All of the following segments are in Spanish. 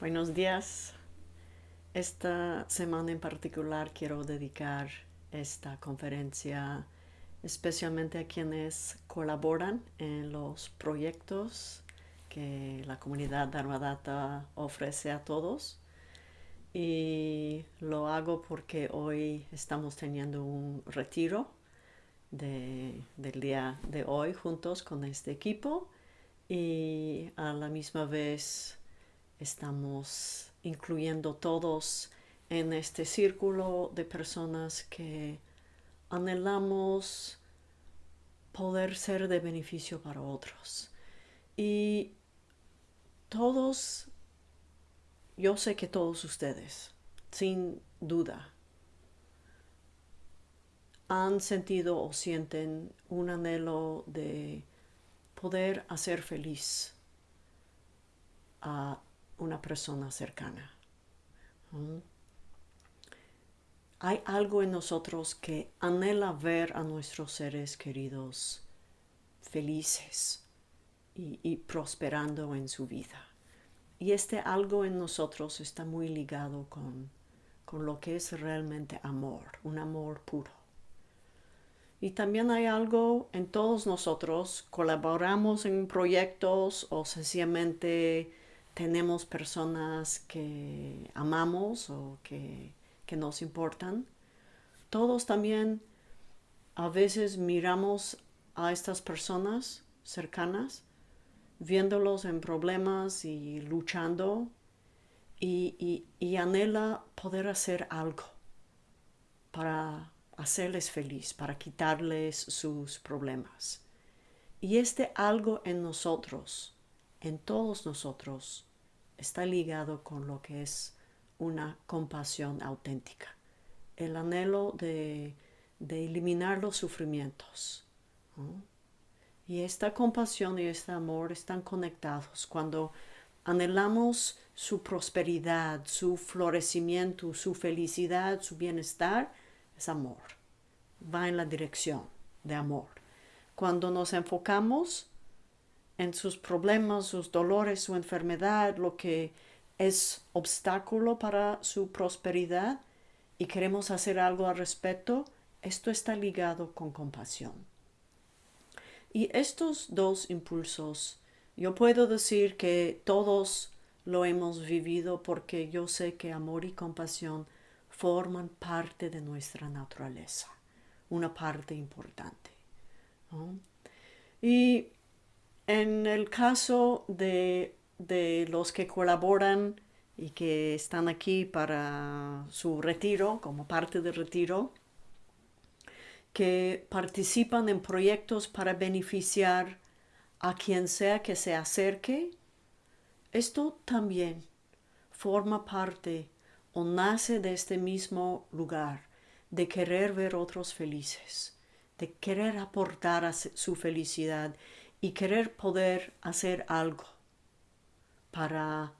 Buenos días. Esta semana en particular quiero dedicar esta conferencia especialmente a quienes colaboran en los proyectos que la comunidad Dharmadata ofrece a todos. Y lo hago porque hoy estamos teniendo un retiro del día de hoy juntos con este equipo y a la misma vez estamos incluyendo todos en este círculo de personas que anhelamos poder ser de beneficio para otros. Y todos, yo sé que todos ustedes, sin duda, han sentido o sienten un anhelo de poder hacer feliz a una persona cercana. Hay algo en nosotros que anhela ver a nuestros seres queridos felices y, y, prosperando en su vida. Y este algo en nosotros está muy ligado con, con lo que es realmente amor, un amor puro. Y también hay algo en todos nosotros, colaboramos en proyectos o sencillamente tenemos personas que amamos o que, que nos importan, todos también a veces miramos a estas personas cercanas, viéndolos en problemas y luchando, y, y, y, anhela poder hacer algo para hacerles feliz, para quitarles sus problemas. Y este algo en nosotros, en todos nosotros, está ligado con lo que es una compasión auténtica, el anhelo de, eliminar los sufrimientos. Y esta compasión y este amor están conectados. Cuando anhelamos su prosperidad, su florecimiento, su felicidad, su bienestar, es amor. Va en la dirección de amor. Cuando nos enfocamos en sus problemas, sus dolores, su enfermedad, lo que es obstáculo para su prosperidad y queremos hacer algo al respecto, esto está ligado con compasión. Y estos dos impulsos, yo puedo decir que todos lo hemos vivido porque yo sé que amor y compasión forman parte de nuestra naturaleza, una parte importante. Y en el caso de, los que colaboran y que están aquí para su retiro, como parte del retiro, que participan en proyectos para beneficiar a quien sea que se acerque, esto también forma parte o nace de este mismo lugar, de querer ver otros felices, de querer aportar a su felicidad y querer poder hacer algo para,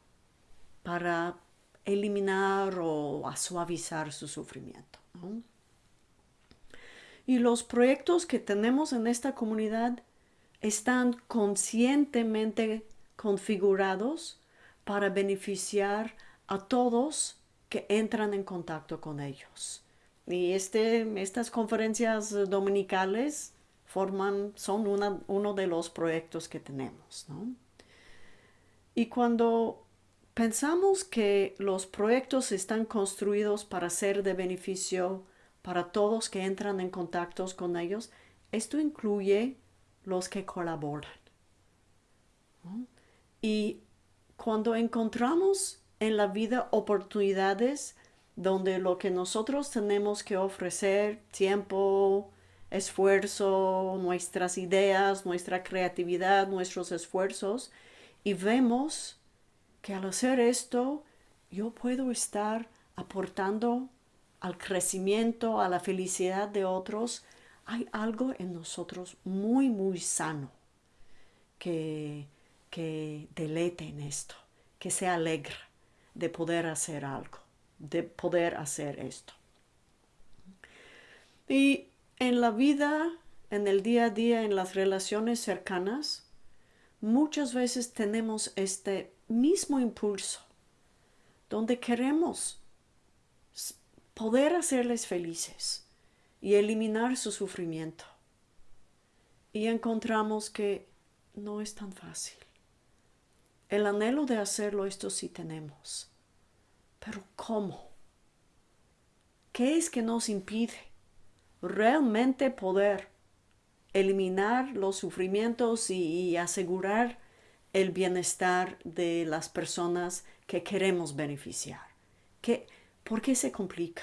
para eliminar o suavizar su sufrimiento. Y los proyectos que tenemos en esta comunidad están conscientemente configurados para beneficiar a todos que entran en contacto con ellos. Y este, estas conferencias dominicales forman, son uno de los proyectos que tenemos. Y cuando pensamos que los proyectos están construidos para ser de beneficio para todos que entran en contactos con ellos, esto incluye los que colaboran. Y cuando encontramos en la vida oportunidades donde lo que nosotros tenemos que ofrecer, tiempo, esfuerzo, nuestras ideas, nuestra creatividad, nuestros esfuerzos y vemos que al hacer esto yo puedo estar aportando al crecimiento, a la felicidad de otros, hay algo en nosotros muy, muy sano que, que delete en esto, que se alegra de poder hacer algo, de poder hacer esto. Y en la vida, en el día a día, en las relaciones cercanas, muchas veces tenemos este mismo impulso donde queremos poder hacerles felices y eliminar su sufrimiento. Y encontramos que no es tan fácil. El anhelo de hacerlo, esto sí tenemos. Pero ¿cómo? ¿Qué es que nos impide realmente poder eliminar los sufrimientos y, asegurar el bienestar de las personas que queremos beneficiar? ¿Qué, ¿Por qué se complica?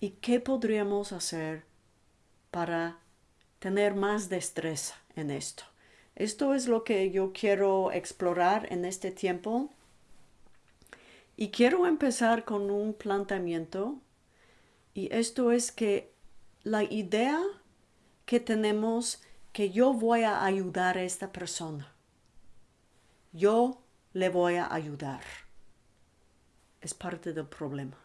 ¿Y qué podríamos hacer para tener más destreza en esto? Esto es lo que yo quiero explorar en este tiempo. Y quiero empezar con un planteamiento. Y esto es que la idea que tenemos que yo voy a ayudar a esta persona. Yo le voy a ayudar. Es parte del problema.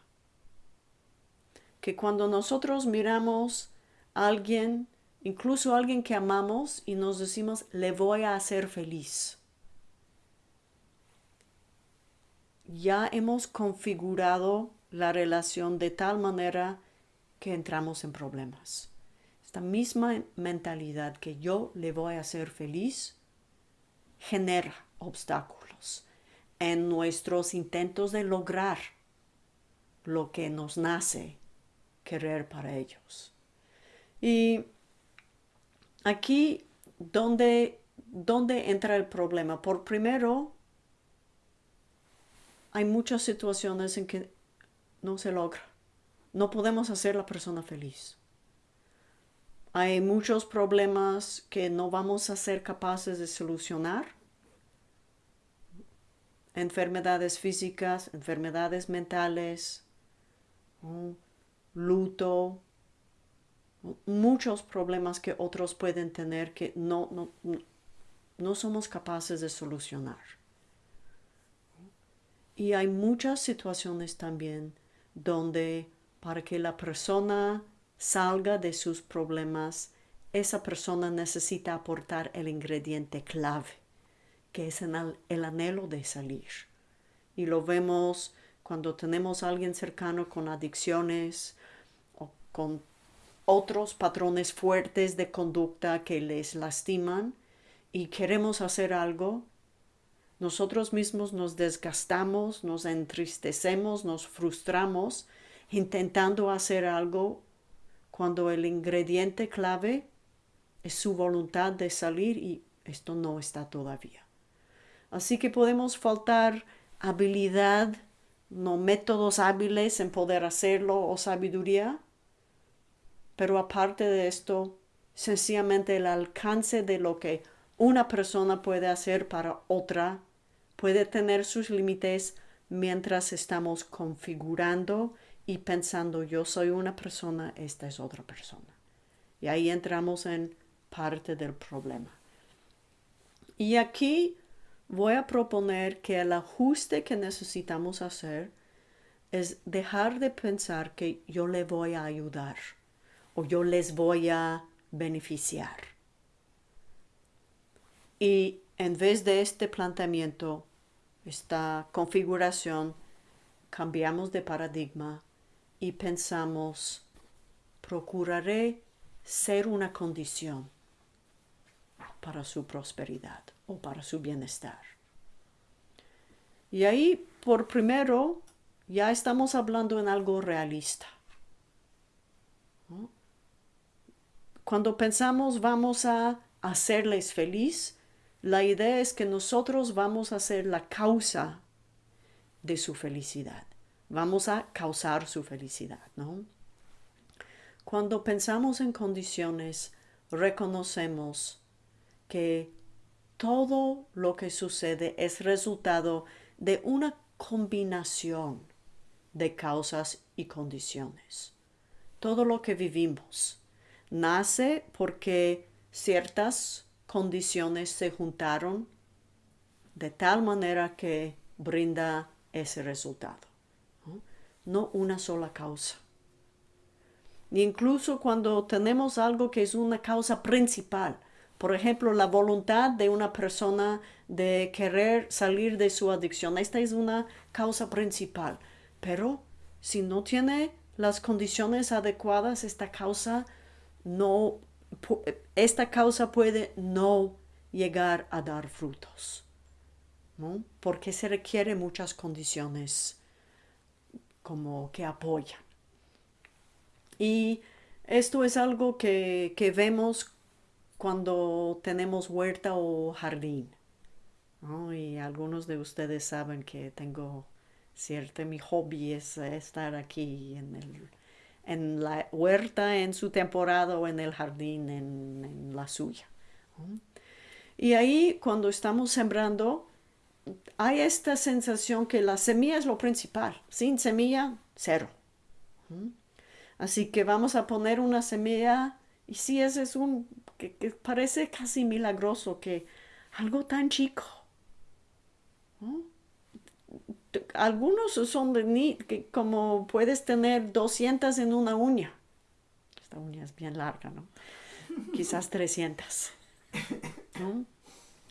Que cuando nosotros miramos a alguien incluso alguien que amamos y nos decimos, le voy a hacer feliz. Ya hemos configurado la relación de tal manera que entramos en problemas. Esta misma mentalidad que yo le voy a hacer feliz genera obstáculos en nuestros intentos de lograr lo que nos nace querer para ellos. Y aquí donde, donde entra el problema. Por primero, hay muchas situaciones en que no se logra. No podemos hacer la persona feliz. Hay muchos problemas que no vamos a ser capaces de solucionar. Enfermedades físicas, enfermedades mentales, luto, muchos problemas que otros pueden tener que no, no, no somos capaces de solucionar. Y hay muchas situaciones también donde para que la persona salga de sus problemas, esa persona necesita aportar el ingrediente clave, que es el anhelo de salir. Y lo vemos cuando tenemos a alguien cercano con adicciones o con otros patrones fuertes de conducta que les lastiman y queremos hacer algo, nosotros mismos nos desgastamos, nos entristecemos, nos frustramos intentando hacer algo cuando el ingrediente clave es su voluntad de salir y esto no está todavía. Así que podemos faltar habilidad, no métodos hábiles en poder hacerlo o sabiduría, pero aparte de esto, sencillamente el alcance de lo que una persona puede hacer para otra puede tener sus límites mientras estamos configurando y pensando yo soy una persona, esta es otra persona. Y ahí entramos en parte del problema. Y aquí voy a proponer que el ajuste que necesitamos hacer es dejar de pensar que yo le voy a ayudar o yo les voy a beneficiar. Y en vez de este planteamiento, esta configuración, cambiamos de paradigma y pensamos, procuraré ser una condición para su prosperidad o para su bienestar. Y ahí, por primero, ya estamos hablando en algo realista. Cuando pensamos vamos a hacerles feliz, la idea es que nosotros vamos a ser la causa de su felicidad. Vamos a causar su felicidad, ¿no? Cuando pensamos en condiciones, reconocemos que todo lo que sucede es resultado de una combinación de causas y condiciones. Todo lo que vivimos, nace porque ciertas condiciones se juntaron de tal manera que brinda ese resultado. No, una sola causa. incluso cuando tenemos algo que es una causa principal, por ejemplo, la voluntad de una persona de querer salir de su adicción. Esta es una causa principal. Pero si no tiene las condiciones adecuadas, esta causa no, esta causa puede no llegar a dar frutos. ¿no? Porque se requiere muchas condiciones como que apoyan. Y esto es algo que, que vemos cuando tenemos huerta o jardín. Y algunos de ustedes saben que tengo cierto, mi hobby es estar aquí en, el, en la huerta en su temporada o en el jardín en, la suya. Y ahí cuando estamos sembrando, hay esta sensación que la semilla es lo principal. Sin semilla, cero. Así que vamos a poner una semilla y sí, ese es un que, parece casi milagroso que algo tan chico. Algunos son de ni, que como puedes tener 200 en una uña. Esta uña es bien larga, ¿no? Quizás 300.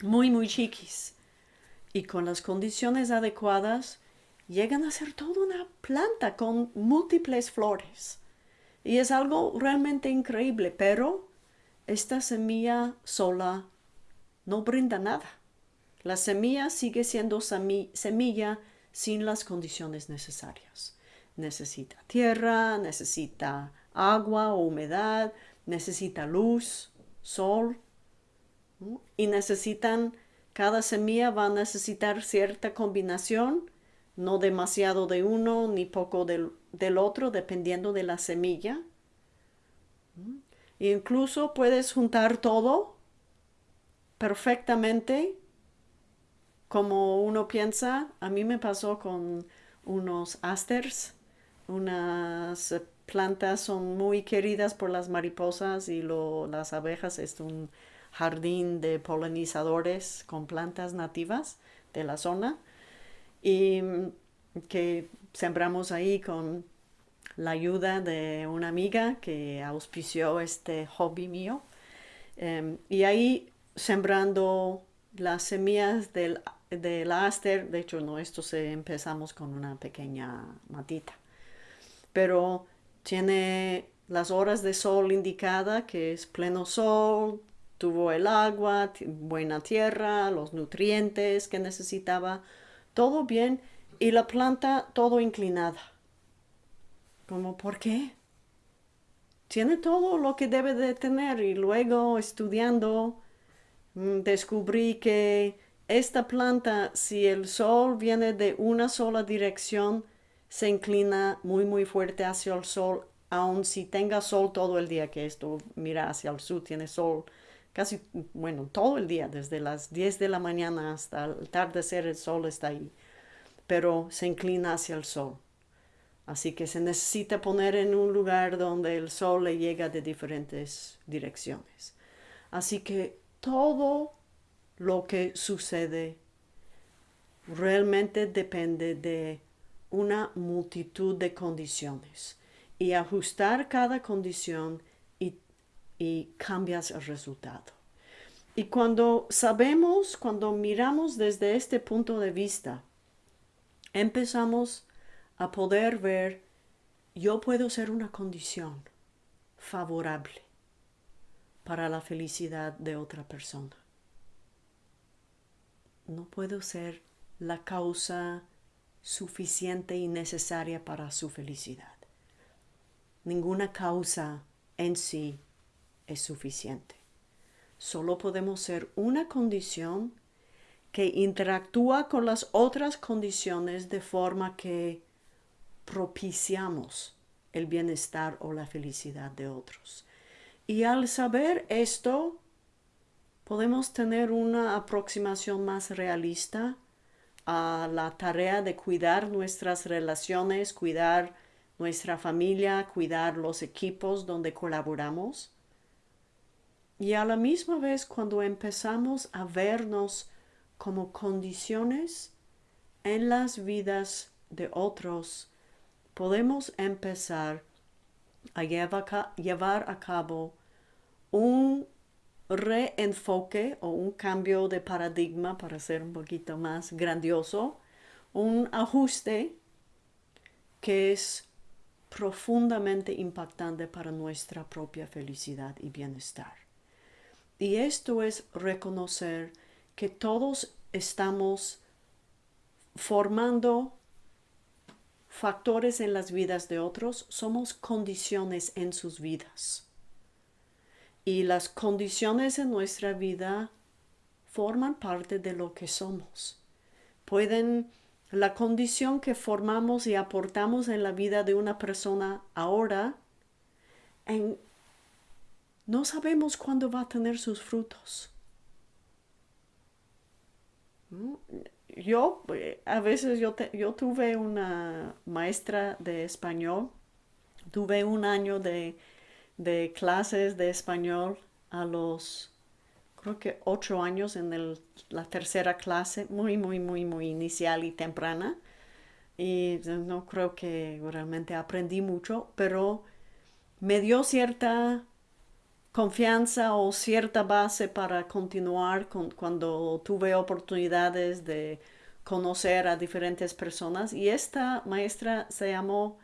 Muy, muy chiquis. Y con las condiciones adecuadas, llegan a ser toda una planta con múltiples flores. Y es algo realmente increíble, pero esta semilla sola no brinda nada. La semilla sigue siendo semilla sin las condiciones necesarias. Necesita tierra, necesita agua o humedad, necesita luz, sol, y necesitan, cada semilla va a necesitar cierta combinación, no demasiado de uno ni poco del, otro, dependiendo de la semilla. Incluso puedes juntar todo perfectamente como uno piensa. A mí me pasó con unos asters, unas plantas son muy queridas por las mariposas y las abejas. Es un jardín de polinizadores con plantas nativas de la zona y que sembramos ahí con la ayuda de una amiga que auspició este hobby mío. Em, y ahí sembrando las semillas del, del aster, de hecho no, esto se empezamos con una pequeña matita, pero tiene las horas de sol indicada que es pleno sol, tuvo el agua, buena tierra, los nutrientes que necesitaba, todo bien y la planta todo inclinada. Como, ¿por qué? Tiene todo lo que debe de tener y luego estudiando mm, descubrí que esta planta, si el sol viene de una sola dirección, se inclina muy muy fuerte hacia el sol, aun si tenga sol todo el día, que esto mira hacia el sur, tiene sol casi, bueno, todo el día, desde las 10 de la mañana hasta el atardecer el sol está ahí, pero se inclina hacia el sol. Así que se necesita poner en un lugar donde el sol le llega de diferentes direcciones. Así que todo lo que sucede realmente depende de una multitud de condiciones y ajustar cada condición y cambias el resultado. Y cuando sabemos, cuando miramos desde este punto de vista, empezamos a poder ver, yo puedo ser una condición favorable para la felicidad de otra persona. No puedo ser la causa suficiente y necesaria para su felicidad. Ninguna causa en sí es suficiente. Solo podemos ser una condición que interactúa con las otras condiciones de forma que propiciamos el bienestar o la felicidad de otros. Y al saber esto, podemos tener una aproximación más realista a la tarea de cuidar nuestras relaciones, cuidar nuestra familia, cuidar los equipos donde colaboramos y a la misma vez cuando empezamos a vernos como condiciones en las vidas de otros, podemos empezar a llevar a cabo un reenfoque o un cambio de paradigma para ser un poquito más grandioso, un ajuste que es profundamente impactante para nuestra propia felicidad y bienestar. Y esto es reconocer que todos estamos formando factores en las vidas de otros, somos condiciones en sus vidas. Y las condiciones en nuestra vida forman parte de lo que somos. Pueden, la condición que formamos y aportamos en la vida de una persona ahora, en, no sabemos cuándo va a tener sus frutos yo, eh, a veces yo, yo tuve una maestra de español, tuve un año de, clases de español a los, creo que ocho años en la tercera clase, muy, muy, muy, muy inicial y temprana. Y no creo que realmente aprendí mucho, pero me dio cierta confianza o cierta base para continuar con, cuando tuve oportunidades de conocer a diferentes personas y esta maestra se llamó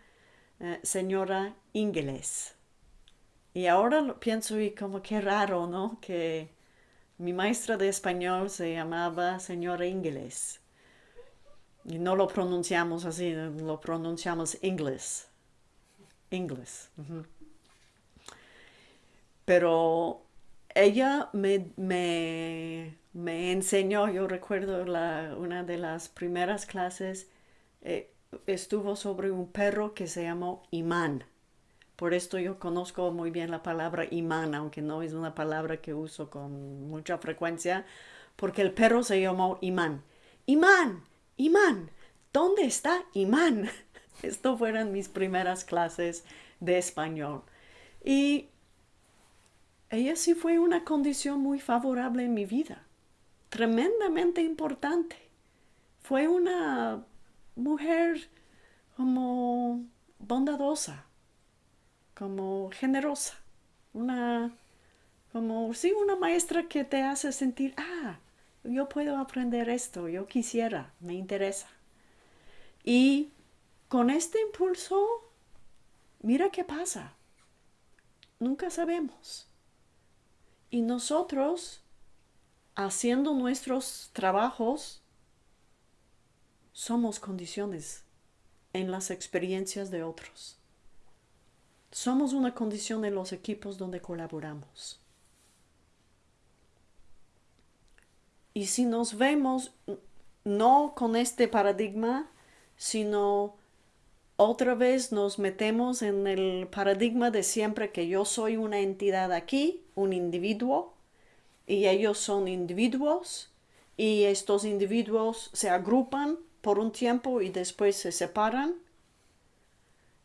eh, señora Inglés. Y ahora lo pienso y como que raro, ¿no? Que mi maestra de español se llamaba señora Inglés. Y no lo pronunciamos así, lo pronunciamos inglés. Inglés. Pero ella me, me, enseñó, yo recuerdo una de las primeras clases, eh, estuvo sobre un perro que se llamó imán. Por esto yo conozco muy bien la palabra imán, aunque no es una palabra que uso con mucha frecuencia, porque el perro se llamó imán. Imán, imán, ¿dónde está imán? Esto fueron mis primeras clases de español. Y ella sí fue una condición muy favorable en mi vida, tremendamente importante. Fue una mujer como bondadosa, como generosa, una como sí una maestra que te hace sentir, ah, yo puedo aprender esto, yo quisiera, me interesa. Y con este impulso, mira qué pasa. Nunca sabemos. Y nosotros, haciendo nuestros trabajos, somos condiciones en las experiencias de otros. Somos una condición en los equipos donde colaboramos. Y si nos vemos no con este paradigma, sino otra vez nos metemos en el paradigma de siempre que yo soy una entidad aquí, un individuo, y ellos son individuos, y estos individuos se agrupan por un tiempo y después se separan.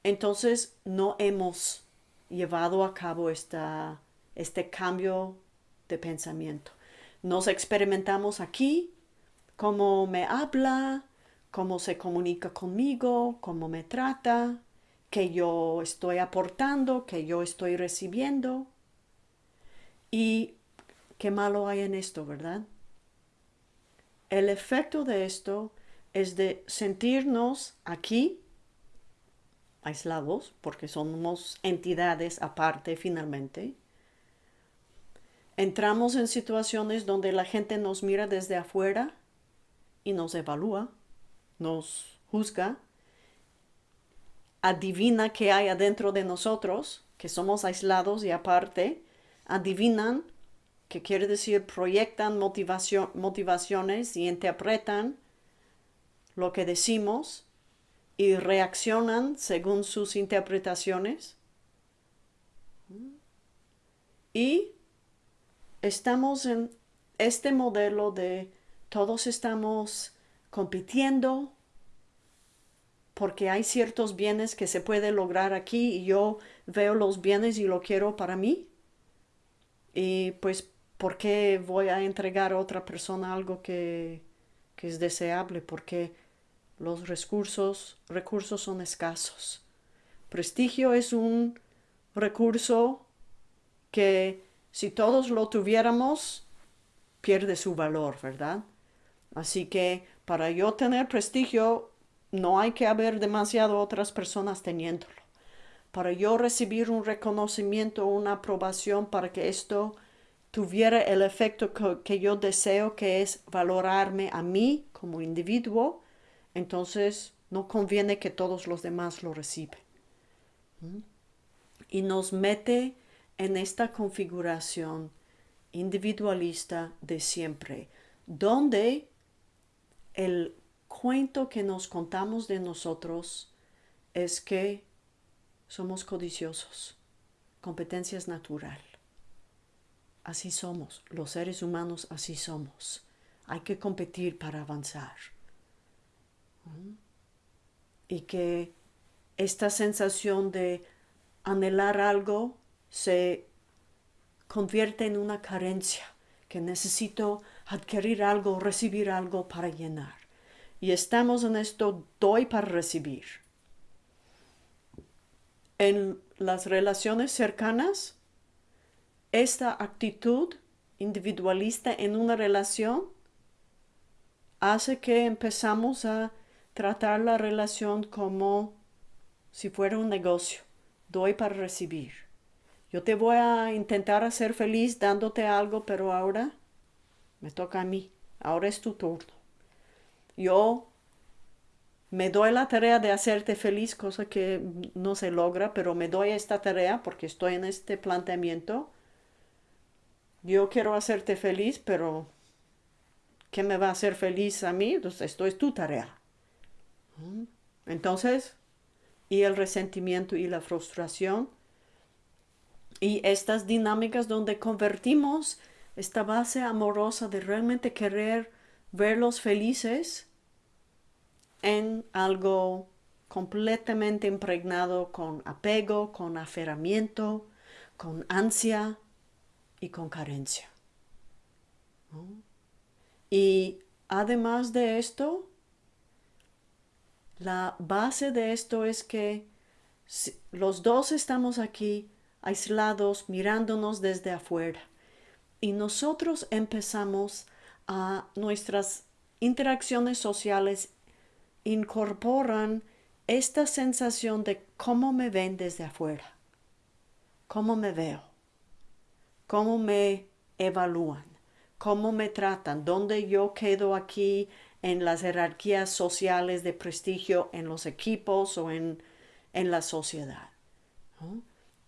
Entonces no hemos llevado a cabo esta, este cambio de pensamiento. Nos experimentamos aquí, cómo me habla, cómo se comunica conmigo, cómo me trata, que yo estoy aportando, que yo estoy recibiendo. Y qué malo hay en esto, ¿verdad? El efecto de esto es de sentirnos aquí aislados, porque somos entidades aparte finalmente. Entramos en situaciones donde la gente nos mira desde afuera y nos evalúa nos juzga, adivina qué hay adentro de nosotros, que somos aislados y aparte, adivinan, que quiere decir proyectan motivación, motivaciones y interpretan lo que decimos y reaccionan según sus interpretaciones. Y estamos en este modelo de todos estamos compitiendo porque hay ciertos bienes que se puede lograr aquí y yo veo los bienes y lo quiero para mí. Y pues, ¿por qué voy a entregar a otra persona algo que, que es deseable? Porque los recursos, recursos son escasos. Prestigio es un recurso que si todos lo tuviéramos, pierde su valor, ¿verdad? Así que para yo tener prestigio, no hay que haber demasiado otras personas teniéndolo. Para yo recibir un reconocimiento, una aprobación, para que esto tuviera el efecto que, yo deseo, que es valorarme a mí como individuo, entonces no conviene que todos los demás lo reciban. ¿Mm? Y nos mete en esta configuración individualista de siempre, donde el cuento que nos contamos de nosotros es que somos codiciosos, competencia es natural. Así somos, los seres humanos así somos. Hay que competir para avanzar. ¿Mm? Y que esta sensación de anhelar algo se convierte en una carencia, que necesito adquirir algo, recibir algo para llenar. Y estamos en esto, doy para recibir. En las relaciones cercanas, esta actitud individualista en una relación hace que empezamos a tratar la relación como si fuera un negocio. Doy para recibir. Yo te voy a intentar hacer feliz dándote algo, pero ahora me toca a mí. Ahora es tu turno. Yo me doy la tarea de hacerte feliz, cosa que no se logra, pero me doy esta tarea porque estoy en este planteamiento yo quiero hacerte feliz, pero ¿qué me va a hacer feliz a mí? Entonces, esto es tu tarea. ¿Mm? Entonces, y el resentimiento y la frustración y estas dinámicas donde convertimos esta base amorosa de realmente querer verlos felices en algo completamente impregnado con apego, con aferramiento, con ansia, y con carencia. Y además de esto, la base de esto es que los dos estamos aquí aislados, mirándonos desde afuera. Y nosotros empezamos a nuestras interacciones sociales incorporan esta sensación de cómo me ven desde afuera, cómo me veo cómo me evalúan, cómo me tratan, dónde yo quedo aquí en las jerarquías sociales de prestigio en los equipos o en, la sociedad.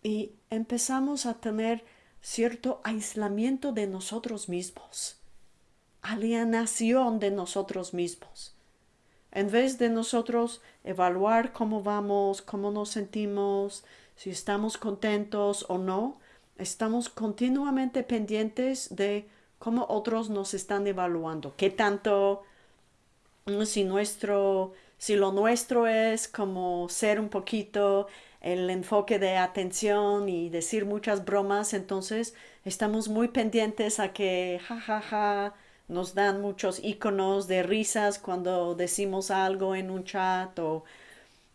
Y empezamos a tener cierto aislamiento de nosotros mismos, alienación de nosotros mismos. En vez de nosotros evaluar cómo vamos, cómo nos sentimos, si estamos contentos o no, Estamos continuamente pendientes de cómo otros nos están evaluando, qué tanto, si nuestro, si lo nuestro es como ser un poquito el enfoque de atención y decir muchas bromas, entonces estamos muy pendientes a que jajaja ja, ja, nos dan muchos iconos de risas cuando decimos algo en un chat o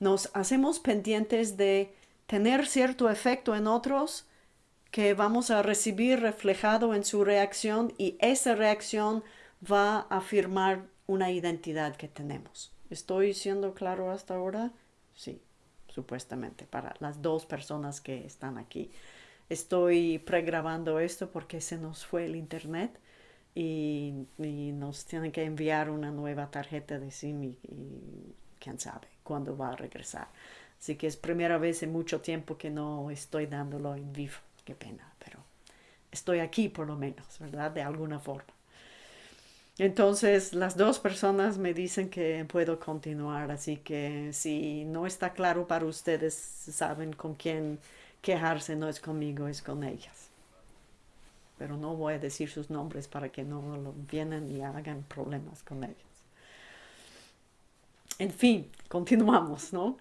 nos hacemos pendientes de tener cierto efecto en otros que vamos a recibir reflejado en su reacción y esa reacción va a afirmar una identidad que tenemos. ¿Estoy siendo claro hasta ahora? Sí, supuestamente, para las dos personas que están aquí. Estoy pregrabando esto porque se nos fue el internet y, nos tienen que enviar una nueva tarjeta de SIM y, y quién sabe cuándo va a regresar. Así que es primera vez en mucho tiempo que no estoy dándolo en vivo qué pena, pero estoy aquí por lo menos, ¿verdad? De alguna forma. Entonces, las dos personas me dicen que puedo continuar, así que si no está claro para ustedes, saben con quién quejarse, no es conmigo, es con ellas. Pero no voy a decir sus nombres para que no vienen y hagan problemas con ellas. En fin, continuamos, ¿no?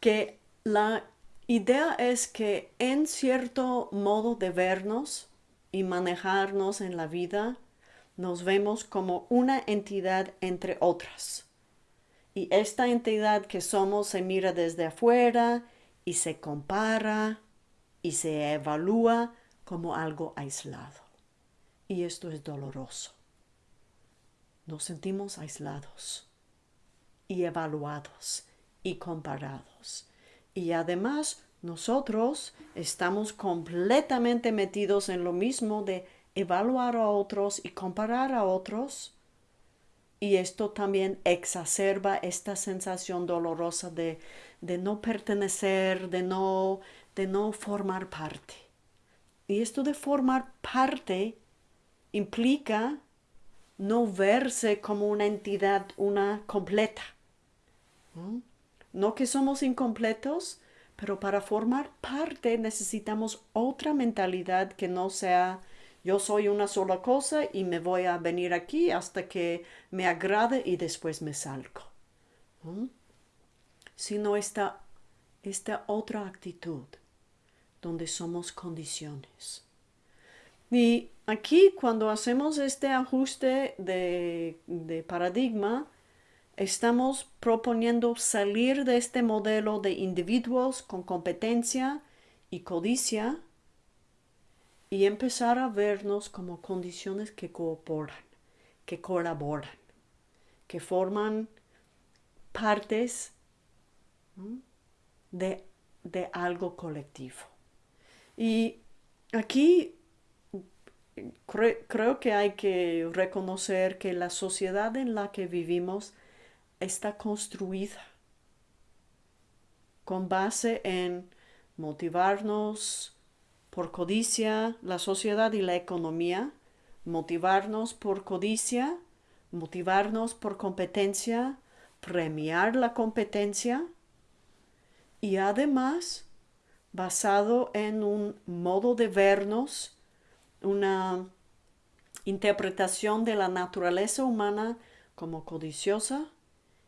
Que la idea es que en cierto modo de vernos y manejarnos en la vida, nos vemos como una entidad entre otras. Y esta entidad que somos se mira desde afuera y se compara y se evalúa como algo aislado. Y esto es doloroso. Nos sentimos aislados y evaluados y comparados. Y además nosotros estamos completamente metidos en lo mismo de evaluar a otros y comparar a otros. Y esto también exacerba esta sensación dolorosa de, de no pertenecer, de no, de no formar parte. Y esto de formar parte implica no verse como una entidad, una completa. ¿no? que somos incompletos, pero para formar parte necesitamos otra mentalidad que no sea yo soy una sola cosa y me voy a venir aquí hasta que me agrade y después me salgo. Sino esta, esta otra actitud donde somos condiciones. Y aquí cuando hacemos este ajuste de paradigma, estamos proponiendo salir de este modelo de individuos con competencia y codicia y empezar a vernos como condiciones que cooperan, que colaboran, que forman partes de, de algo colectivo. Y aquí creo que hay que reconocer que la sociedad en la que vivimos está construida con base en motivarnos por codicia, la sociedad y la economía, motivarnos por codicia, motivarnos por competencia, premiar la competencia y además basado en un modo de vernos, una interpretación de la naturaleza humana como codiciosa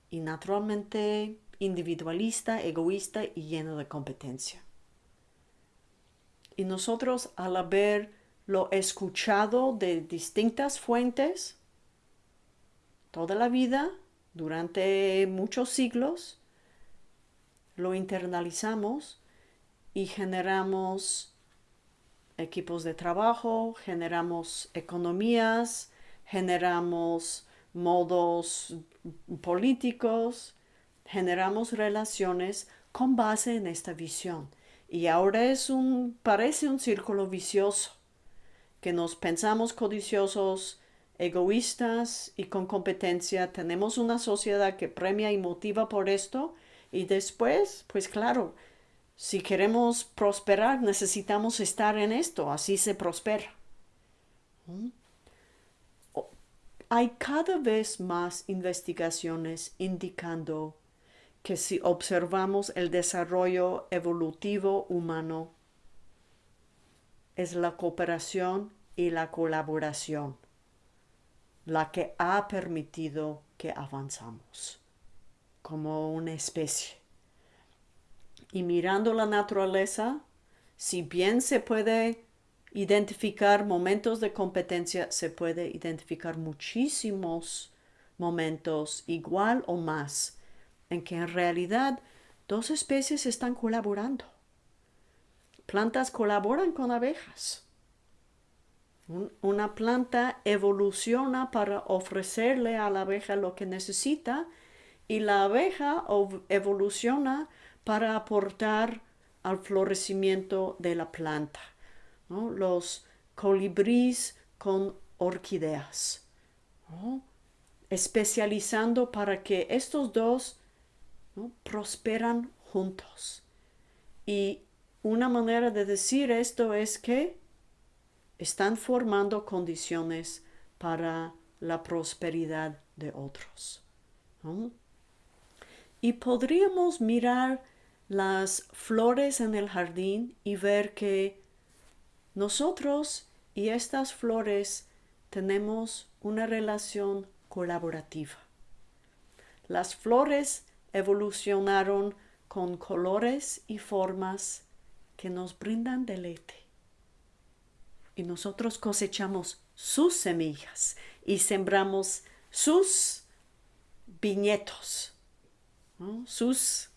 y naturalmente individualista, egoísta y lleno de competencia. Y nosotros al haberlo escuchado de distintas fuentes toda la vida, durante muchos siglos, lo internalizamos y generamos equipos de trabajo, generamos economías, generamos modos políticos, generamos relaciones con base en esta visión. Y ahora es un, parece un círculo vicioso, que nos pensamos codiciosos, egoístas y con competencia. Tenemos una sociedad que premia y motiva por esto y después, pues claro, si queremos prosperar, necesitamos estar en esto, así se prospera. ¿Mm? Hay cada vez más investigaciones indicando que si observamos el desarrollo evolutivo humano, es la cooperación y la colaboración la que ha permitido que avanzamos como una especie. Y mirando la naturaleza, si bien se puede identificar momentos de competencia, se puede identificar muchísimos momentos igual o más en que en realidad dos especies están colaborando. Plantas colaboran con abejas. Una planta evoluciona para ofrecerle a la abeja lo que necesita y la abeja evoluciona para aportar al florecimiento de la planta. Los colibríes con orquídeas, especializando para que estos dos prosperan juntos. Y una manera de decir esto es que están formando condiciones para la prosperidad de otros. Y podríamos mirar las flores en el jardín y ver que nosotros y estas flores tenemos una relación colaborativa. Las flores evolucionaron con colores y formas que nos brindan deleite. Y nosotros cosechamos sus semillas y sembramos sus viñetos, sus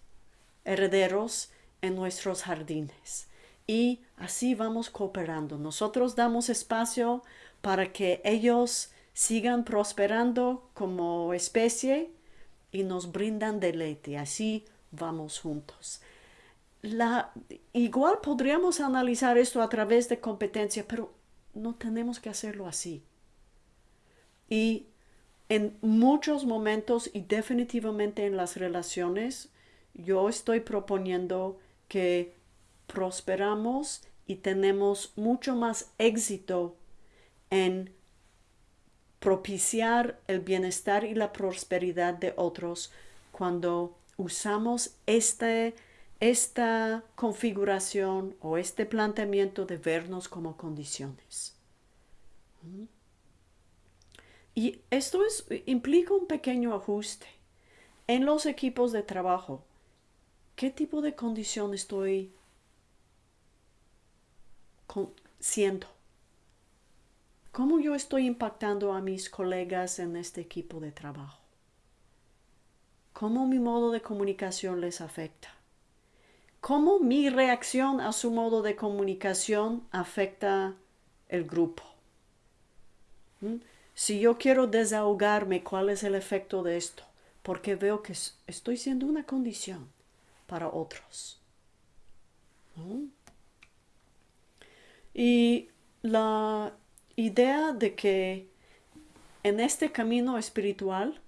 herederos en nuestros jardines. y así vamos cooperando. Nosotros damos espacio para que ellos sigan prosperando como especie y nos brindan deleite. Así vamos juntos. La, igual podríamos analizar esto a través de competencia, pero no tenemos que hacerlo así. Y en muchos momentos y definitivamente en las relaciones, yo estoy proponiendo que prosperamos y tenemos mucho más éxito en propiciar el bienestar y la prosperidad de otros cuando usamos este, esta configuración o este planteamiento de vernos como condiciones. Y esto es, implica un pequeño ajuste. En los equipos de trabajo, ¿qué tipo de condición estoy siendo? ¿Cómo yo estoy impactando a mis colegas en este equipo de trabajo? ¿Cómo mi modo de comunicación les afecta? ¿Cómo mi reacción a su modo de comunicación afecta el grupo? ¿Mm? Si yo quiero desahogarme, ¿cuál es el efecto de esto? Porque veo que estoy siendo una condición para otros. Y la idea de que en este camino espiritual,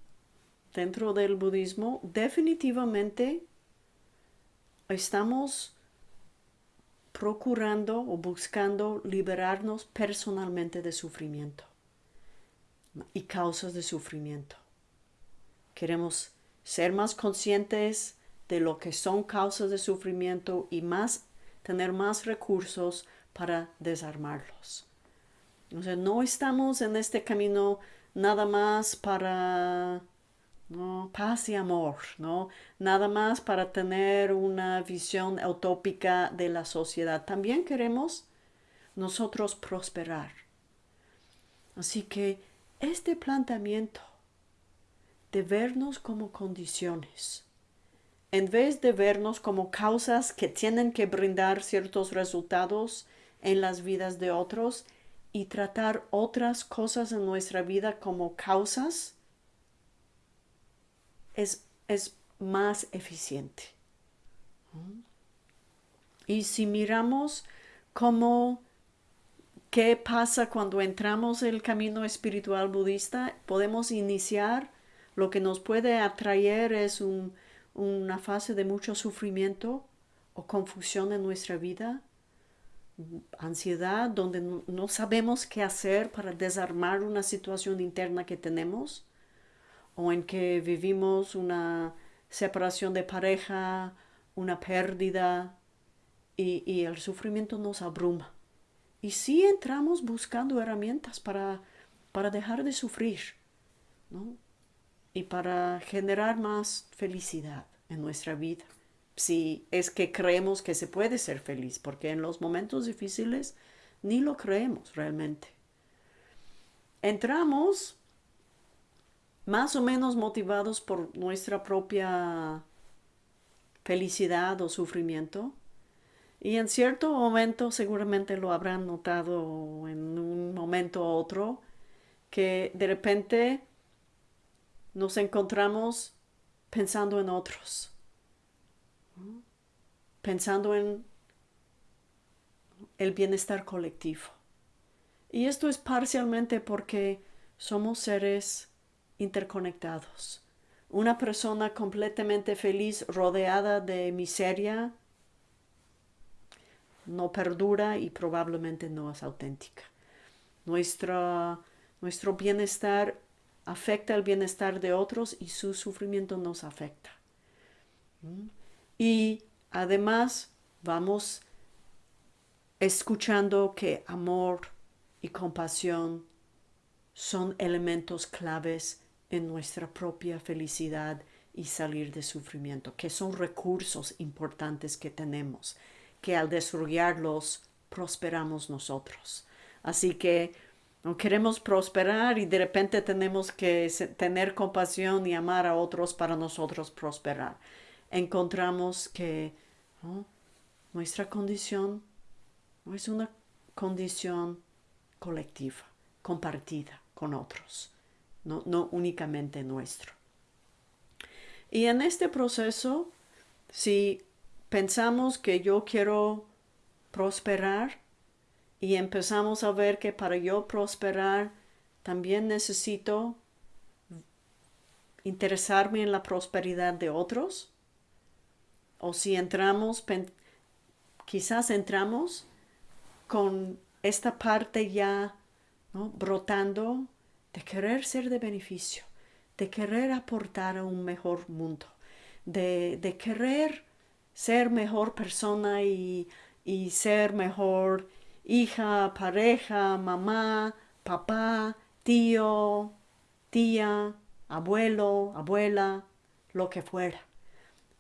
dentro del budismo, definitivamente estamos procurando o buscando liberarnos personalmente de sufrimiento y causas de sufrimiento. Queremos ser más conscientes de lo que son causas de sufrimiento y más tener más recursos para desarmarlos. No estamos en este camino nada más para paz y amor, ¿no? Nada más para tener una visión utópica de la sociedad. También queremos nosotros prosperar. Así que este planteamiento de vernos como condiciones, en vez de vernos como causas que tienen que brindar ciertos resultados en las vidas de otros y tratar otras cosas en nuestra vida como causas, es, es más eficiente. Y si miramos cómo ¿Qué pasa cuando entramos en el camino espiritual budista? Podemos iniciar, lo que nos puede atraer es una fase de mucho sufrimiento o confusión en nuestra vida, ansiedad, donde no sabemos qué hacer para desarmar una situación interna que tenemos, o en que vivimos una separación de pareja, una pérdida, y el sufrimiento nos abruma. Y sí entramos buscando herramientas para, para dejar de sufrir, ¿no? Y para generar más felicidad en nuestra vida. Si es que creemos que se puede ser feliz, porque en los momentos difíciles ni lo creemos realmente. Entramos más o menos motivados por nuestra propia felicidad o sufrimiento, y en cierto momento, seguramente lo habrán notado en un momento u otro, que de repente nos encontramos pensando en otros, pensando en el bienestar colectivo. Y esto es parcialmente porque somos seres interconectados. Una persona completamente feliz, rodeada de miseria, no perdura y probablemente no es auténtica. nuestro bienestar afecta el bienestar de otros y su sufrimiento nos afecta. ¿Mm? Y además vamos escuchando que amor y compasión son elementos claves en nuestra propia felicidad y salir de sufrimiento, que son recursos importantes que tenemos que al desarrollarlos prosperamos nosotros. Así que no queremos prosperar y de repente tenemos que tener compasión y amar a otros para nosotros prosperar. Encontramos que nuestra condición Es una condición colectiva, compartida con otros, no, no únicamente nuestro. Y en este proceso, si pensamos que yo quiero prosperar y empezamos a ver que para yo prosperar también necesito interesarme en la prosperidad de otros, o si entramos, quizás entramos con esta parte ya brotando de querer ser de beneficio, de querer aportar a un mejor mundo, de, de querer ser mejor persona y, y ser mejor hija, pareja, mamá, papá, tío, tía, abuelo, abuela, lo que fuera.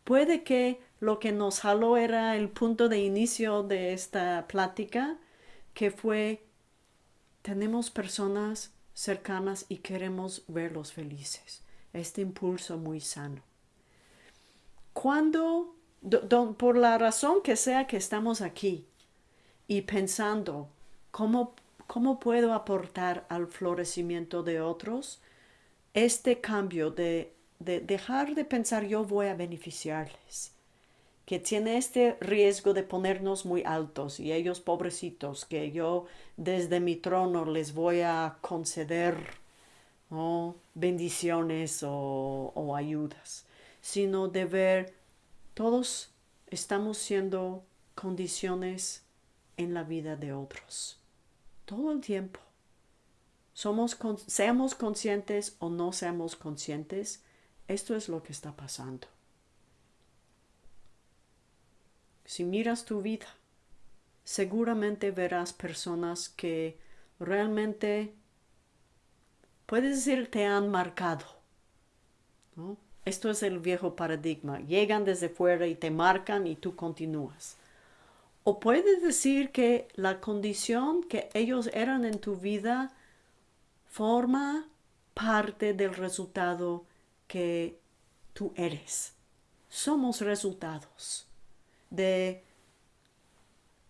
Puede que lo que nos jaló era el punto de inicio de esta plática, que fue, tenemos personas cercanas y queremos verlos felices. Este impulso muy sano. Cuando, por la razón que sea que estamos aquí y pensando cómo, cómo puedo aportar al florecimiento de otros, este cambio de, dejar de pensar yo voy a beneficiarles, que tiene este riesgo de ponernos muy altos y ellos pobrecitos, que yo desde mi trono les voy a conceder bendiciones o, o ayudas, sino de ver todos estamos siendo condiciones en la vida de otros, todo el tiempo. Somos, seamos conscientes o no seamos conscientes, esto es lo que está pasando. Si miras tu vida, seguramente verás personas que realmente, puedes decir, te han marcado. Esto es el viejo paradigma. Llegan desde fuera y te marcan y tú continúas. O puedes decir que la condición que ellos eran en tu vida forma parte del resultado que tú eres. Somos resultados de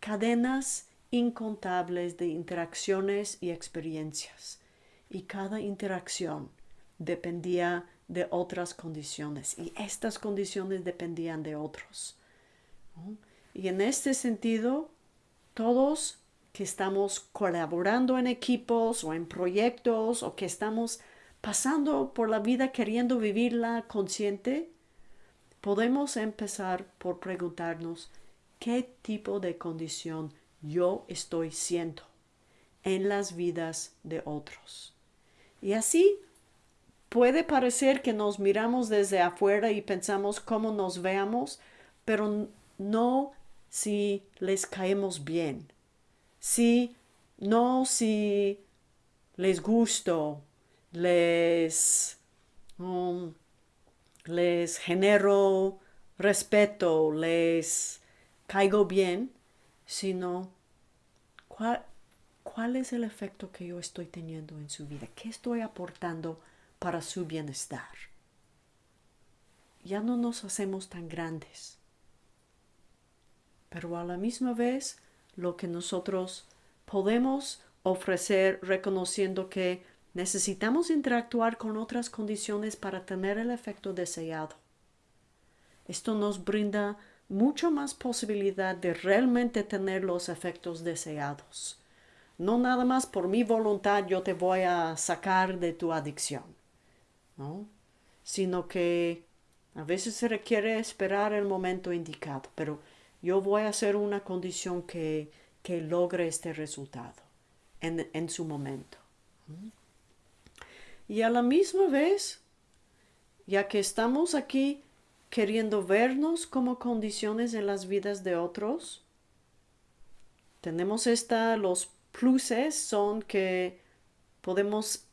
cadenas incontables de interacciones y experiencias. Y cada interacción dependía de otras condiciones y estas condiciones dependían de otros. Y en este sentido, todos que estamos colaborando en equipos o en proyectos o que estamos pasando por la vida queriendo vivirla consciente, podemos empezar por preguntarnos qué tipo de condición yo estoy siendo en las vidas de otros. Y así puede parecer que nos miramos desde afuera y pensamos cómo nos veamos, pero no si les caemos bien si no si les gusto, les, um, les genero respeto, les caigo bien, sino cuál, es el efecto que yo estoy teniendo en su vida, qué estoy aportando para su bienestar. Ya no nos hacemos tan grandes, pero a la misma vez lo que nosotros podemos ofrecer reconociendo que necesitamos interactuar con otras condiciones para tener el efecto deseado. Esto nos brinda mucho más posibilidad de realmente tener los efectos deseados. No nada más por mi voluntad yo te voy a sacar de tu adicción, ¿no? sino que a veces se requiere esperar el momento indicado, pero yo voy a hacer una condición que, logre este resultado en, en su momento. Y a la misma vez, ya que estamos aquí queriendo vernos como condiciones en las vidas de otros, tenemos esta, los pluses son que podemos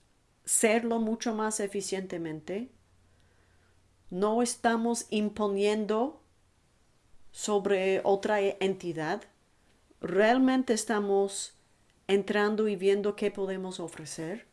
serlo mucho más eficientemente. No estamos imponiendo sobre otra entidad, realmente estamos entrando y viendo qué podemos ofrecer.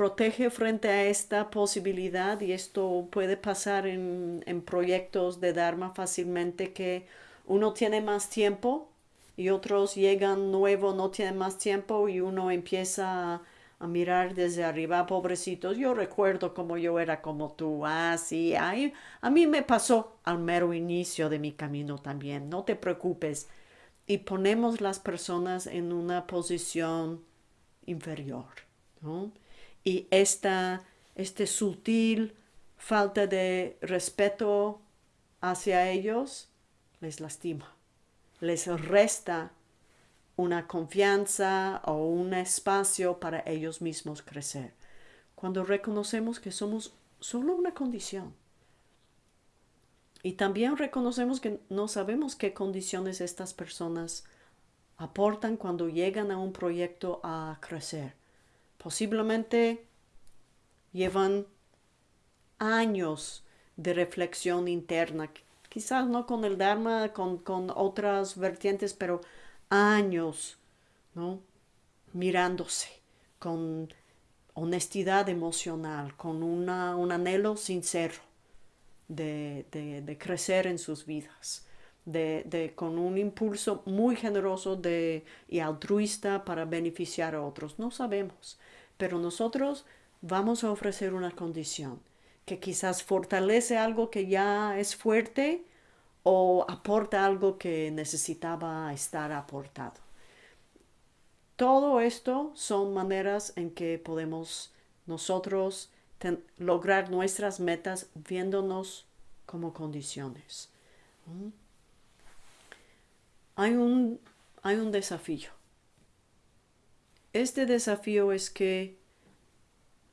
Protege frente a esta posibilidad y esto puede pasar en, en proyectos de Dharma fácilmente que uno tiene más tiempo y otros llegan nuevo, no tienen más tiempo y uno empieza a, mirar desde arriba, pobrecitos. Yo recuerdo como yo era como tú, ah, sí, a mí me pasó al mero inicio de mi camino también, no te preocupes. Y ponemos las personas en una posición inferior, ¿no? Y esta, este sutil falta de respeto hacia ellos les lastima, les resta una confianza o un espacio para ellos mismos crecer. Cuando reconocemos que somos solo una condición. Y también reconocemos que no sabemos qué condiciones estas personas aportan cuando llegan a un proyecto a crecer. Posiblemente llevan años de reflexión interna, quizás no con el Dharma, con, otras vertientes, pero años, ¿no? Mirándose con honestidad emocional, con una, un anhelo sincero de, de, crecer en sus vidas, de, de, con un impulso muy generoso de, y altruista para beneficiar a otros. No sabemos, pero nosotros vamos a ofrecer una condición que quizás fortalece algo que ya es fuerte o aporta algo que necesitaba estar aportado. Todo esto son maneras en que podemos nosotros lograr nuestras metas viéndonos como condiciones. Hay un, hay un desafío. Este desafío es que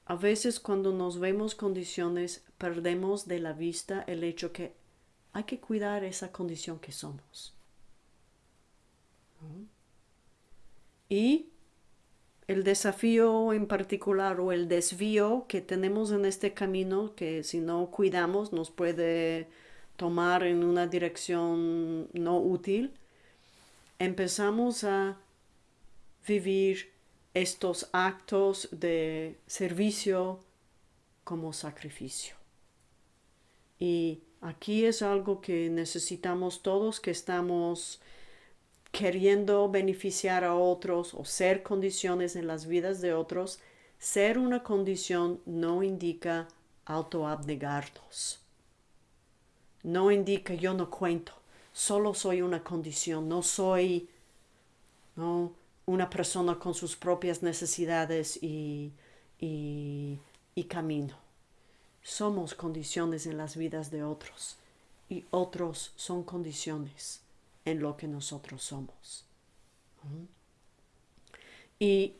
a veces cuando nos vemos condiciones perdemos de la vista el hecho que hay que cuidar esa condición que somos. Y el desafío en particular o el desvío que tenemos en este camino, que si no cuidamos nos puede tomar en una dirección no útil, empezamos a vivir estos actos de servicio como sacrificio. Y aquí es algo que necesitamos todos que estamos queriendo beneficiar a otros o ser condiciones en las vidas de otros. Ser una condición no indica autoabnegarnos. No indica yo no cuento, solo soy una condición, no soy no, una persona con sus propias necesidades y, y, camino. Somos condiciones en las vidas de otros y otros son condiciones en lo que nosotros somos. Y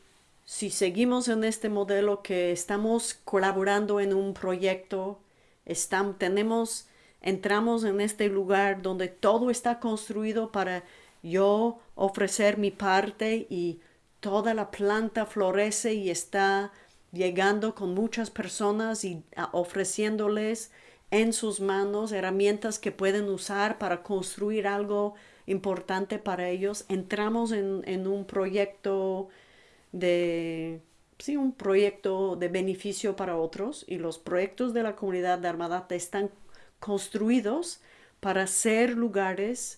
si seguimos en este modelo que estamos colaborando en un proyecto, estamos, tenemos, entramos en este lugar donde todo está construido para yo ofrecer mi parte y toda la planta florece y está llegando con muchas personas y ah, ofreciéndoles en sus manos herramientas que pueden usar para construir algo importante para ellos. Entramos en, un proyecto de, sí, un proyecto de beneficio para otros y los proyectos de la comunidad de Armadata están construidos para ser lugares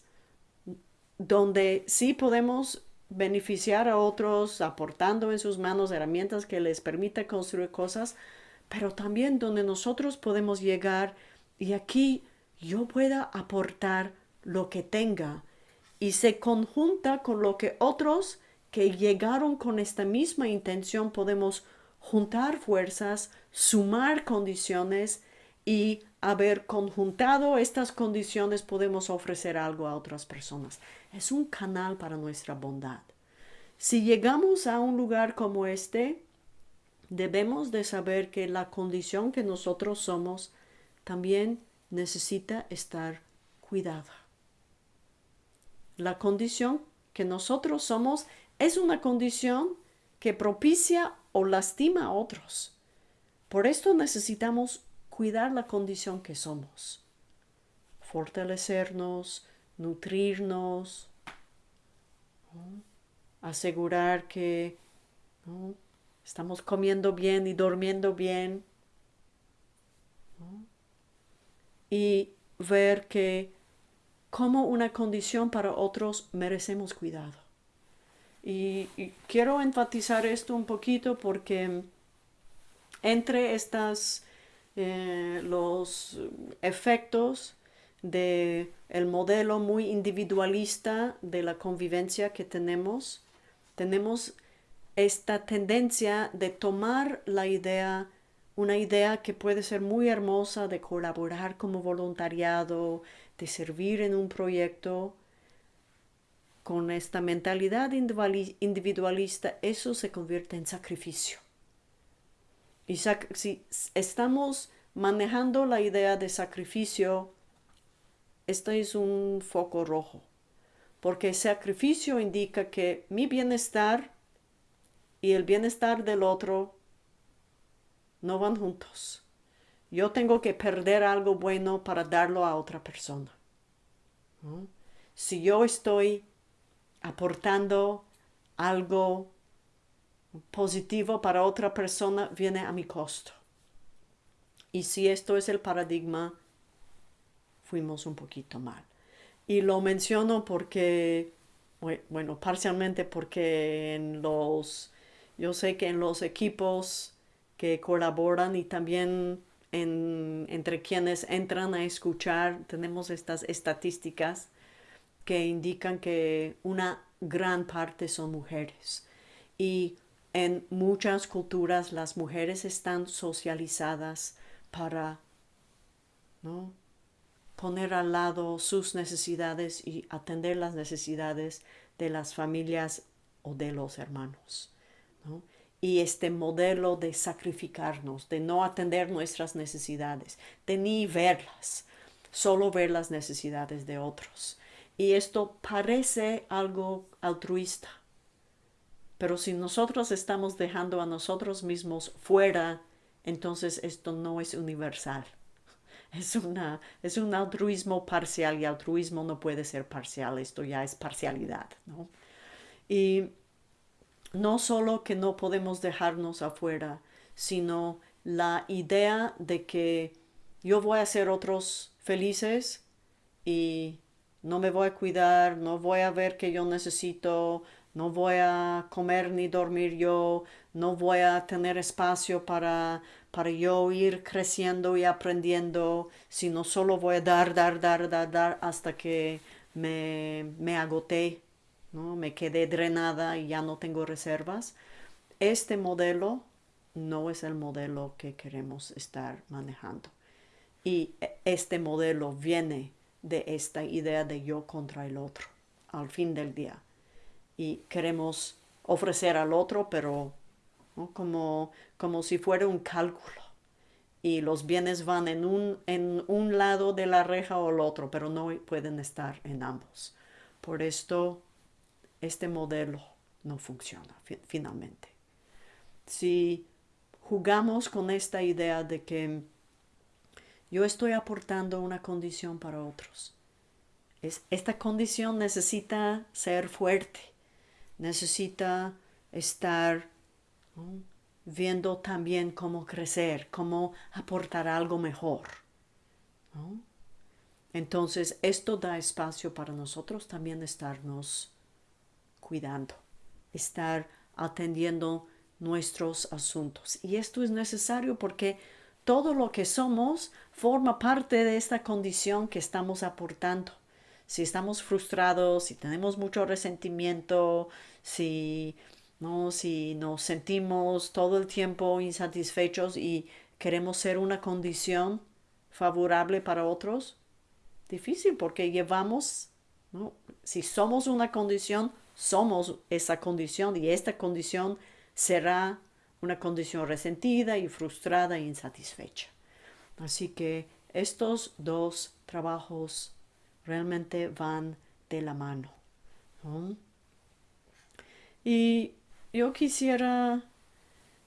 donde sí podemos beneficiar a otros aportando en sus manos herramientas que les permita construir cosas, pero también donde nosotros podemos llegar y aquí yo pueda aportar lo que tenga y se conjunta con lo que otros que llegaron con esta misma intención podemos juntar fuerzas, sumar condiciones y haber conjuntado estas condiciones podemos ofrecer algo a otras personas. Es un canal para nuestra bondad. Si llegamos a un lugar como este, debemos de saber que la condición que nosotros somos también necesita estar cuidada. La condición que nosotros somos es una condición que propicia o lastima a otros. Por esto necesitamos cuidar la condición que somos, fortalecernos, nutrirnos, asegurar que estamos comiendo bien y durmiendo bien y ver que como una condición para otros merecemos cuidado. Y, quiero enfatizar esto un poquito porque entre estas, eh, los efectos de el modelo muy individualista de la convivencia que tenemos, tenemos esta tendencia de tomar la idea, una idea que puede ser muy hermosa de colaborar como voluntariado, de servir en un proyecto, con esta mentalidad individualista, eso se convierte en sacrificio. Y si estamos manejando la idea de sacrificio, esto es un foco rojo, porque sacrificio indica que mi bienestar y el bienestar del otro no van juntos. Yo tengo que perder algo bueno para darlo a otra persona. Si yo estoy aportando algo positivo para otra persona, viene a mi costo. Y si esto es el paradigma, fuimos un poquito mal. Y lo menciono porque, bueno, parcialmente porque en los, yo sé que en los equipos que colaboran y también entre quienes entran a escuchar, tenemos estas estadísticas que indican que una gran parte son mujeres. Y en muchas culturas las mujeres están socializadas para poner al lado sus necesidades y atender las necesidades de las familias o de los hermanos. ¿no? y este modelo de sacrificarnos, de no atender nuestras necesidades, de ni verlas, solo ver las necesidades de otros. Y esto parece algo altruista. Pero si nosotros estamos dejando a nosotros mismos fuera, entonces esto no es universal. Es, una, es un altruismo parcial y altruismo no puede ser parcial, esto ya es parcialidad. ¿no? Y no solo que no podemos dejarnos afuera, sino la idea de que yo voy a hacer otros felices y no me voy a cuidar, no voy a ver que yo necesito, no voy a comer ni dormir yo, no voy a tener espacio para, para yo ir creciendo y aprendiendo, sino solo voy a dar, dar, dar, dar, dar hasta que me, me agoté ¿no? me quedé drenada y ya no tengo reservas. Este modelo no es el modelo que queremos estar manejando. Y e, este modelo viene de esta idea de yo contra el otro al fin del día. Y queremos ofrecer al otro, pero como, como si fuera un cálculo. Y los bienes van en un, en un lado de la reja o el otro, pero no pueden estar en ambos. Por esto este modelo no funciona finalmente. Si jugamos con esta idea de que yo estoy aportando una condición para otros, esta condición necesita ser fuerte, necesita estar viendo también cómo crecer, cómo aportar algo mejor. Entonces, esto da espacio para nosotros también estarnos cuidando, estar atendiendo nuestros asuntos. Y esto es necesario porque todo lo que somos forma parte de esta condición que estamos aportando. Si estamos frustrados, si tenemos mucho resentimiento, si no, si nos sentimos todo el tiempo insatisfechos y queremos ser una condición favorable para otros, difícil porque llevamos, ¿no? si somos una condición, somos esa condición y esta condición será una condición resentida y frustrada e insatisfecha. Así que estos dos trabajos realmente van de la mano. Y yo quisiera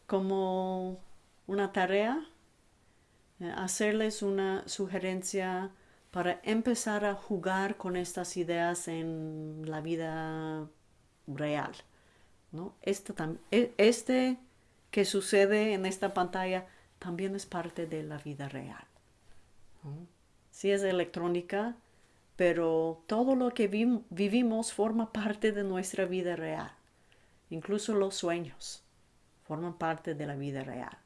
como una tarea eh, hacerles una sugerencia para empezar a jugar con estas ideas en la vida real. ¿no? Este, este que sucede en esta pantalla también es parte de la vida real. Si es electrónica, pero todo lo que vivimos forma parte de nuestra vida real. Incluso los sueños forman parte de la vida real.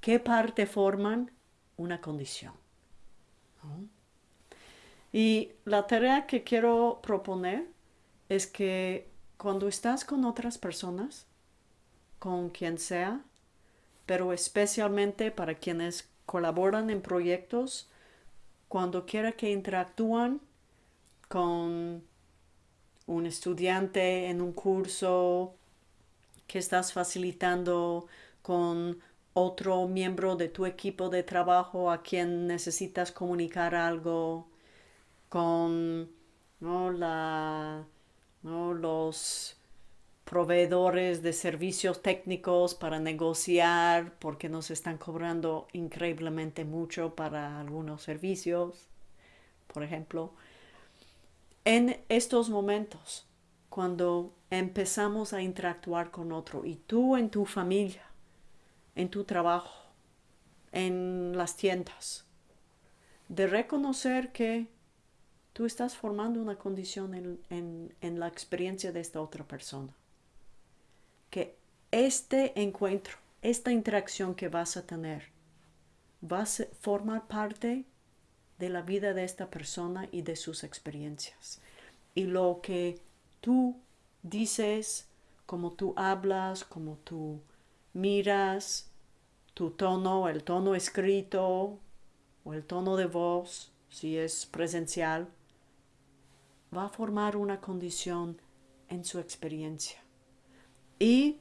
¿Qué parte forman? Una condición. Y la tarea que quiero proponer es que cuando estás con otras personas, con quien sea, pero especialmente para quienes colaboran en proyectos, cuando quiera que interactúan con un estudiante en un curso que estás facilitando, con otro miembro de tu equipo de trabajo a quien necesitas comunicar algo, con la, los proveedores de servicios técnicos para negociar porque nos están cobrando increíblemente mucho para algunos servicios, por ejemplo. En estos momentos, cuando empezamos a interactuar con otro y tú en tu familia, en tu trabajo, en las tiendas, de reconocer que tú estás formando una condición en, en la experiencia de esta otra persona que este encuentro, esta interacción que vas a tener, va a formar parte de la vida de esta persona y de sus experiencias. Y lo que tú dices, como tú hablas, como tú miras, tu tono, el tono escrito o el tono de voz, si es presencial, va a formar una condición en su experiencia. Y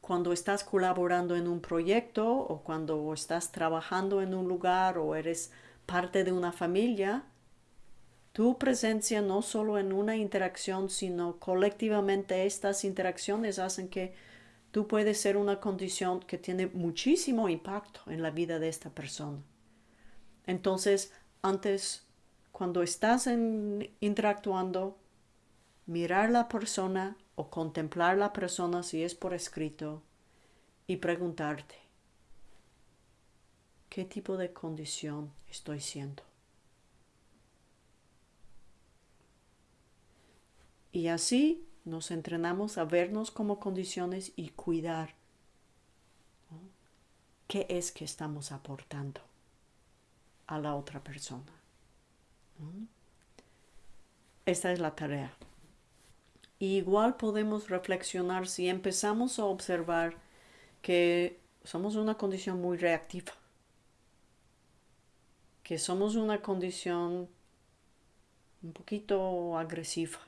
cuando estás colaborando en un proyecto o cuando estás trabajando en un lugar o eres parte de una familia, tu presencia no solo en una interacción, sino colectivamente estas interacciones hacen que tú puedes ser una condición que tiene muchísimo impacto en la vida de esta persona. Entonces, antes, cuando estás interactuando, mirar la persona o contemplar la persona si es por escrito y preguntarte, ¿qué tipo de condición estoy siendo? Y así nos entrenamos a vernos como condiciones y cuidar qué es que estamos aportando a la otra persona. Esta es la tarea igual podemos reflexionar si empezamos a observar que somos una condición muy reactiva, que somos una condición un poquito agresiva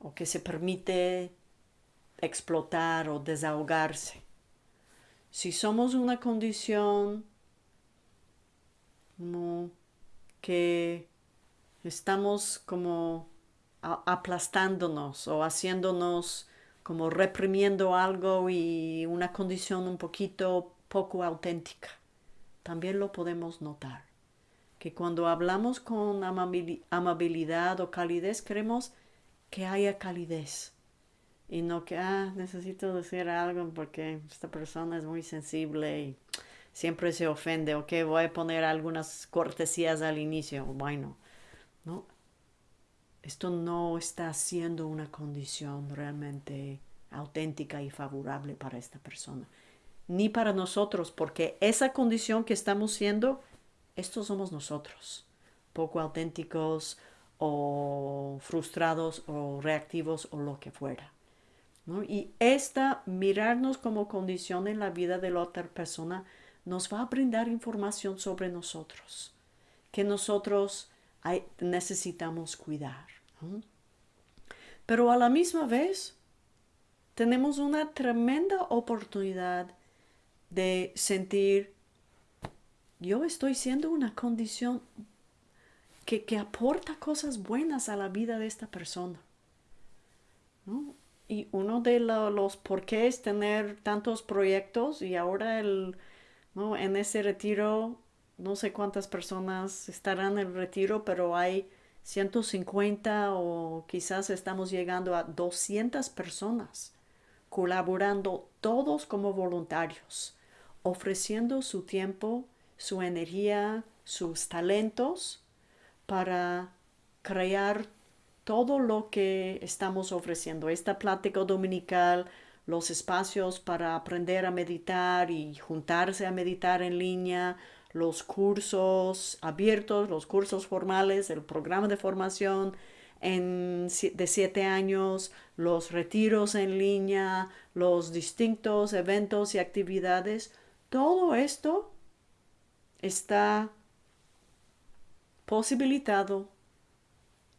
o que se permite explotar o desahogarse. Si somos una condición que estamos como aplastándonos o haciéndonos como reprimiendo algo y una condición un poquito poco auténtica. También lo podemos notar, que cuando hablamos con amabilidad o calidez queremos que haya calidez y no que, ah, necesito decir algo porque esta persona es muy sensible y siempre se ofende, o que voy a poner algunas cortesías al inicio, bueno, ¿no? esto no está siendo una condición realmente auténtica y favorable para esta persona, ni para nosotros, porque esa condición que estamos siendo, estos somos nosotros, poco auténticos o frustrados o reactivos o lo que fuera. Y esta mirarnos como condición en la vida de la otra persona nos va a brindar información sobre nosotros, que nosotros necesitamos cuidar. Pero a la misma vez tenemos una tremenda oportunidad de sentir, yo estoy siendo una condición que, aporta cosas buenas a la vida de esta persona. Y uno de los por qué es tener tantos proyectos y ahora el, en ese retiro no sé cuántas personas estarán en el retiro, pero hay 150 o quizás estamos llegando a 200 personas colaborando todos como voluntarios, ofreciendo su tiempo, su energía, sus talentos para crear todo lo que estamos ofreciendo, esta plática dominical, los espacios para aprender a meditar y juntarse a meditar en línea, los cursos abiertos, los cursos formales, el programa de formación de siete años, los retiros en línea, los distintos eventos y actividades, todo esto está posibilitado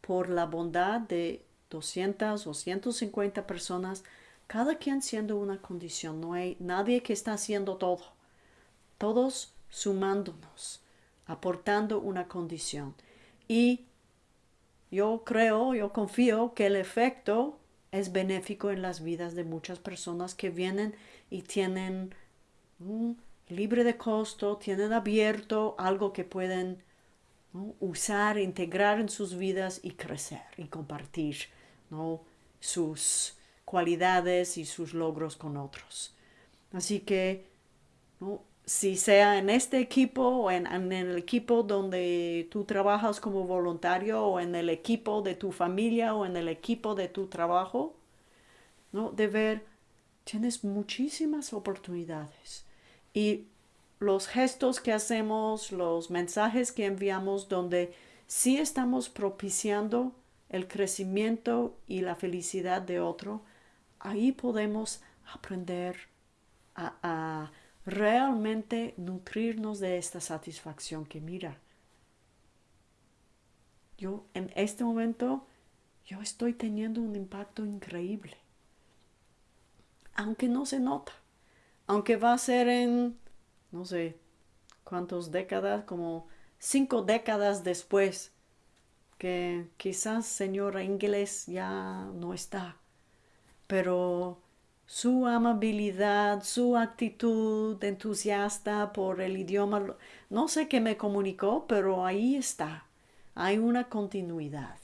por la bondad de 200 o 150 personas, cada quien siendo una condición. No hay nadie que está haciendo todo. Todos sumándonos, aportando una condición. Y yo creo, yo confío que el efecto es benéfico en las vidas de muchas personas que vienen y tienen libre de costo, tienen abierto algo que pueden usar, integrar en sus vidas y crecer y compartir ¿no? sus cualidades y sus logros con otros. Así que si sea en este equipo o en, el equipo donde tú trabajas como voluntario o en el equipo de tu familia o en el equipo de tu trabajo, ¿no? De ver, tienes muchísimas oportunidades y los gestos que hacemos, los mensajes que enviamos donde sí estamos propiciando el crecimiento y la felicidad de otro, ahí podemos aprender a realmente nutrirnos de esta satisfacción que mira. Yo en este momento, yo estoy teniendo un impacto increíble. Aunque no se nota. Aunque va a ser en, no sé, cuántas décadas, como cinco décadas después, que quizás señora inglés ya no está. Pero su amabilidad, su actitud entusiasta por el idioma, no sé qué me comunicó, pero ahí está, hay una continuidad.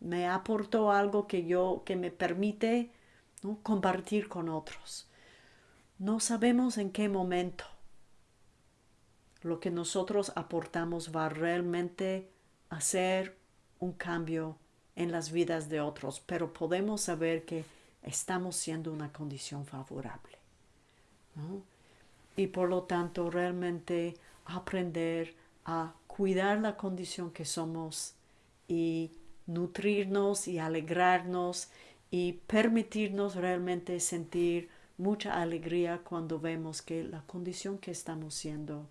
Me aportó algo que yo, que me permite compartir con otros. No sabemos en qué momento lo que nosotros aportamos va realmente a hacer un cambio en las vidas de otros, pero podemos saber que estamos siendo una condición favorable. Y por lo tanto realmente aprender a cuidar la condición que somos y nutrirnos y alegrarnos y permitirnos realmente sentir mucha alegría cuando vemos que la condición que estamos siendo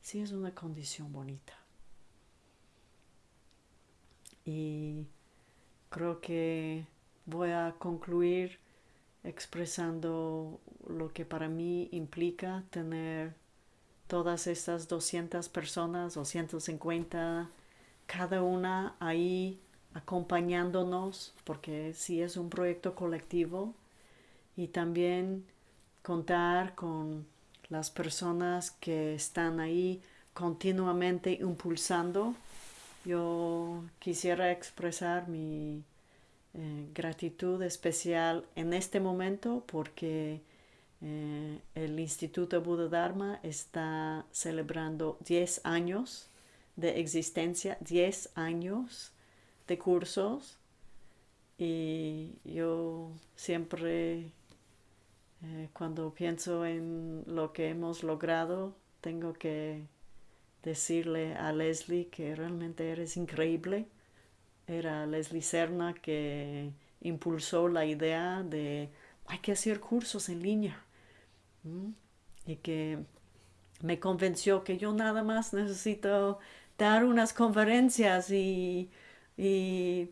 sí es una condición bonita. Y creo que voy a concluir expresando lo que para mí implica tener todas estas 200 personas o 150, cada una ahí acompañándonos, porque sí es un proyecto colectivo, y también contar con las personas que están ahí continuamente impulsando. Yo quisiera expresar mi eh, gratitud especial en este momento porque eh, el Instituto Buda Dharma está celebrando 10 años de existencia, 10 años de cursos y yo siempre eh, cuando pienso en lo que hemos logrado tengo que decirle a Leslie que realmente eres increíble. Era Leslie Serna que impulsó la idea de hay que hacer cursos en línea y que me convenció que yo nada más necesito dar unas conferencias y, y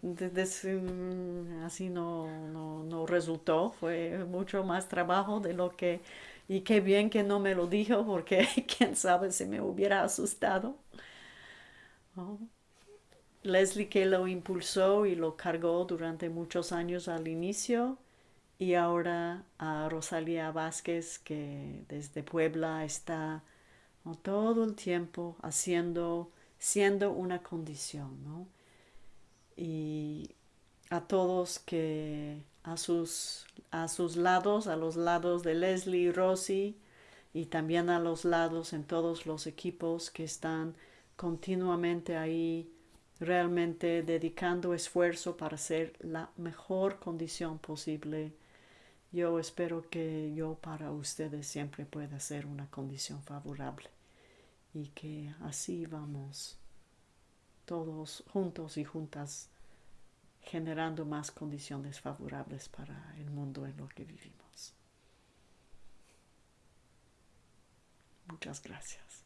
así no, no, resultó, fue mucho más trabajo de lo que, y qué bien que no me lo dijo porque quién sabe si me hubiera asustado. Leslie que lo impulsó y lo cargó durante muchos años al inicio y ahora a Rosalía Vázquez que desde Puebla está todo el tiempo haciendo, siendo una condición, ¿no? Y a todos que a sus, a sus lados, a los lados de Leslie Rosy y también a los lados en todos los equipos que están continuamente ahí realmente dedicando esfuerzo para ser la mejor condición posible. Yo espero que yo para ustedes siempre pueda ser una condición favorable y que así vamos todos juntos y juntas generando más condiciones favorables para el mundo en lo que vivimos. Muchas gracias.